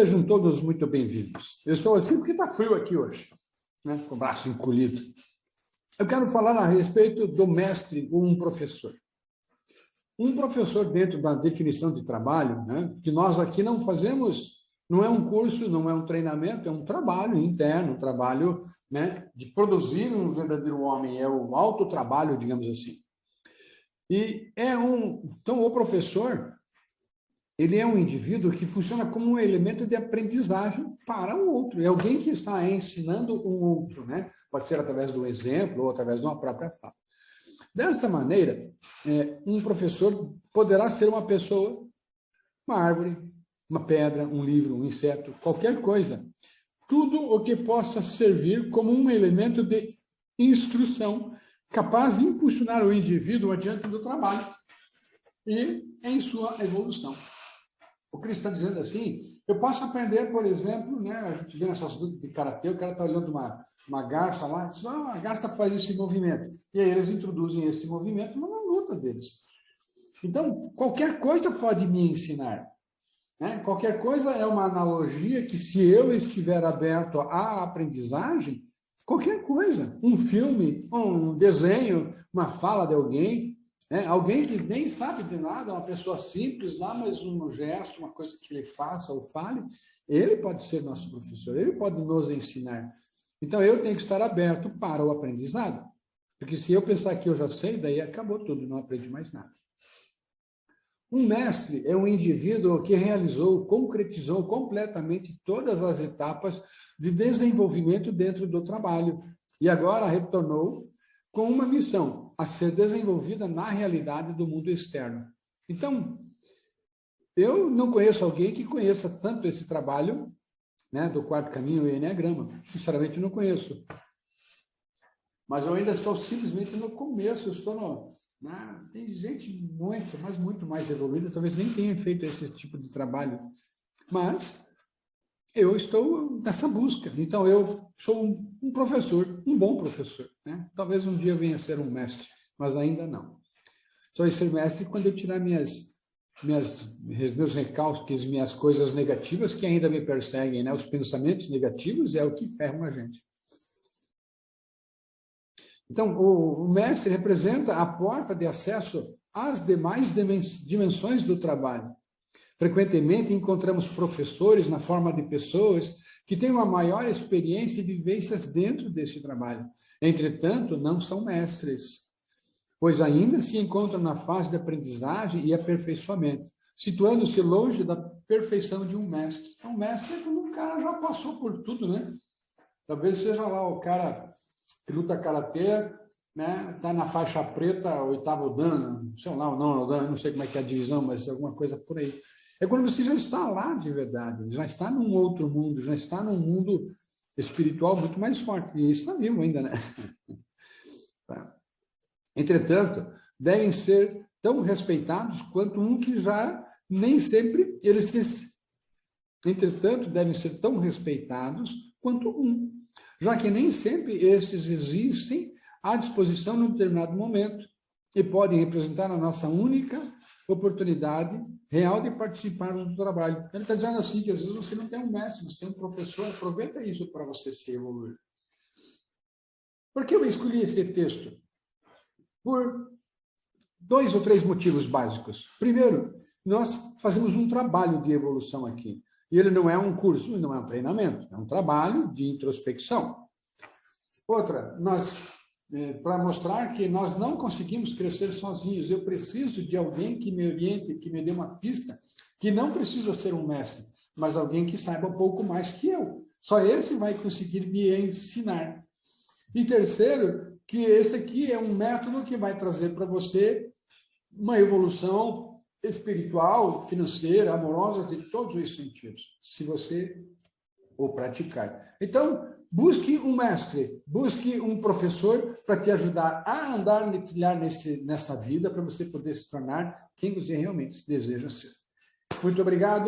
Sejam todos muito bem-vindos. Eu estou assim porque está frio aqui hoje, né? com o braço encolhido. Eu quero falar a respeito do mestre ou um professor. Um professor dentro da definição de trabalho, né? que nós aqui não fazemos, não é um curso, não é um treinamento, é um trabalho interno, um trabalho né, de produzir um verdadeiro homem, é o autotrabalho, digamos assim. E é um... Então, o professor, ele é um indivíduo que funciona como um elemento de aprendizagem para o outro. É alguém que está ensinando um outro, né? Pode ser através do exemplo ou através de uma própria fala. Dessa maneira, é, um professor poderá ser uma pessoa, uma árvore, uma pedra, um livro, um inseto, qualquer coisa. Tudo o que possa servir como um elemento de instrução capaz de impulsionar o indivíduo adiante do trabalho e em sua evolução. O Cristo está dizendo assim, eu posso aprender, por exemplo, né, a gente vê nessas lutas de karatê, o cara está olhando uma, uma garça lá, diz, ah, a garça faz esse movimento. E aí eles introduzem esse movimento numa luta deles. Então, qualquer coisa pode me ensinar. Né? Qualquer coisa é uma analogia que, se eu estiver aberto à aprendizagem, qualquer coisa, um filme, um desenho, uma fala de alguém, né? Alguém que nem sabe de nada, uma pessoa simples lá, mas um gesto, uma coisa que ele faça ou fale, ele pode ser nosso professor, ele pode nos ensinar. Então, eu tenho que estar aberto para o aprendizado. Porque se eu pensar que eu já sei, daí acabou tudo, não aprendi mais nada. Um mestre é um indivíduo que realizou, concretizou completamente todas as etapas de desenvolvimento dentro do trabalho e agora retornou com uma missão a ser desenvolvida na realidade do mundo externo. Então, eu não conheço alguém que conheça tanto esse trabalho né, do quarto caminho e Enneagrama. Sinceramente, não conheço. Mas eu ainda estou simplesmente no começo, eu estou no... Né, tem gente muito, mas muito mais evoluída, talvez nem tenha feito esse tipo de trabalho. Mas eu estou nessa busca. Então, eu sou um, professor, um bom professor. Né? Talvez um dia venha a ser um mestre, mas ainda não. Só ser mestre quando eu tirar minhas, minhas, meus recalques, minhas coisas negativas que ainda me perseguem. Né? Os pensamentos negativos é o que ferram a gente. Então, o, o mestre representa a porta de acesso às demais dimensões do trabalho. Frequentemente encontramos professores na forma de pessoas que têm uma maior experiência e vivências dentro deste trabalho. Entretanto, não são mestres, pois ainda se encontram na fase de aprendizagem e aperfeiçoamento, situando-se longe da perfeição de um mestre. Então, mestre é quando um cara já passou por tudo, né? Talvez seja lá o cara que luta karatê, né? Tá na faixa preta, oitavo dan, sei lá, o dan, não sei como é que é a divisão, mas alguma coisa por aí. É quando você já está lá de verdade, já está num outro mundo, já está num mundo espiritual muito mais forte. E está vivo ainda, né? Tá. Entretanto, devem ser tão respeitados quanto um que já nem sempre eles se... Entretanto, devem ser tão respeitados quanto um, já que nem sempre estes existem à disposição num determinado momento e podem representar a nossa única oportunidade real de participar do trabalho. Ele está dizendo assim, que às vezes você não tem um mestre, você tem um professor, aproveita isso para você se evoluir. Por que eu escolhi esse texto? Por dois ou três motivos básicos. Primeiro, nós fazemos um trabalho de evolução aqui. E ele não é um curso, não é um treinamento, é um trabalho de introspecção. Outra, nós é, para mostrar que nós não conseguimos crescer sozinhos. Eu preciso de alguém que me oriente, que me dê uma pista, que não precisa ser um mestre, mas alguém que saiba um pouco mais que eu. Só esse vai conseguir me ensinar. E terceiro, que esse aqui é um método que vai trazer para você uma evolução espiritual, financeira, amorosa, de todos os sentidos, se você o praticar. Então, Busque um mestre, busque um professor para te ajudar a andar e trilhar nesse, nessa vida, para você poder se tornar quem você realmente deseja ser. Muito obrigado.